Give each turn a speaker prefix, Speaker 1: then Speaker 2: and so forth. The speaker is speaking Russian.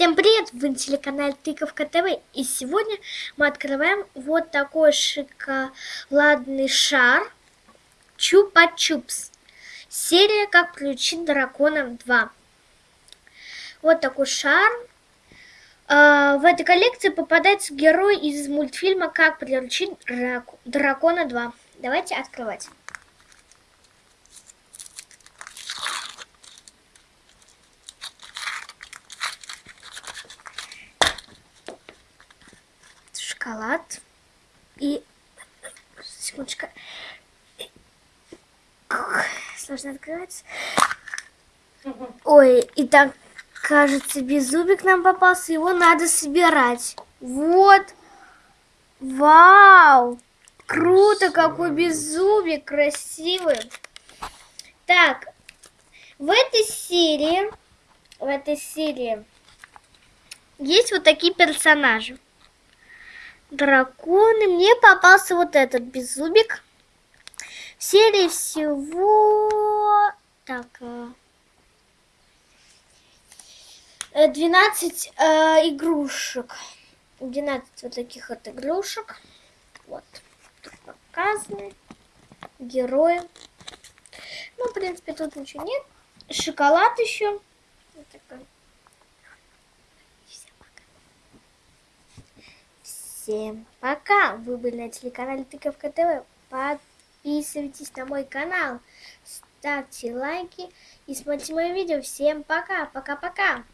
Speaker 1: Всем привет! Вы на телеканале Тыковка ТВ. И сегодня мы открываем вот такой шоколадный шар Чупа-Чупс. Серия «Как приручить дракона 2». Вот такой шар. А, в этой коллекции попадается герой из мультфильма «Как приручить дракона 2». Давайте открывать. Шоколад. И... Секундочку. Сложно открывать. Ой, и так, кажется, беззубик нам попался. Его надо собирать. Вот. Вау! Круто, какой беззубик, красивый. Так, в этой серии, в этой серии есть вот такие персонажи драконы. Мне попался вот этот беззубик. В серии всего... Так... 12 э, э, игрушек. 12 вот таких вот игрушек. Вот. Тут показаны. Герои. Ну, в принципе, тут ничего нет. Шоколад еще. Вот такой. Всем пока! Вы были на телеканале Тыковка ТВ. Подписывайтесь на мой канал, ставьте лайки и смотрите мои видео. Всем пока! Пока-пока!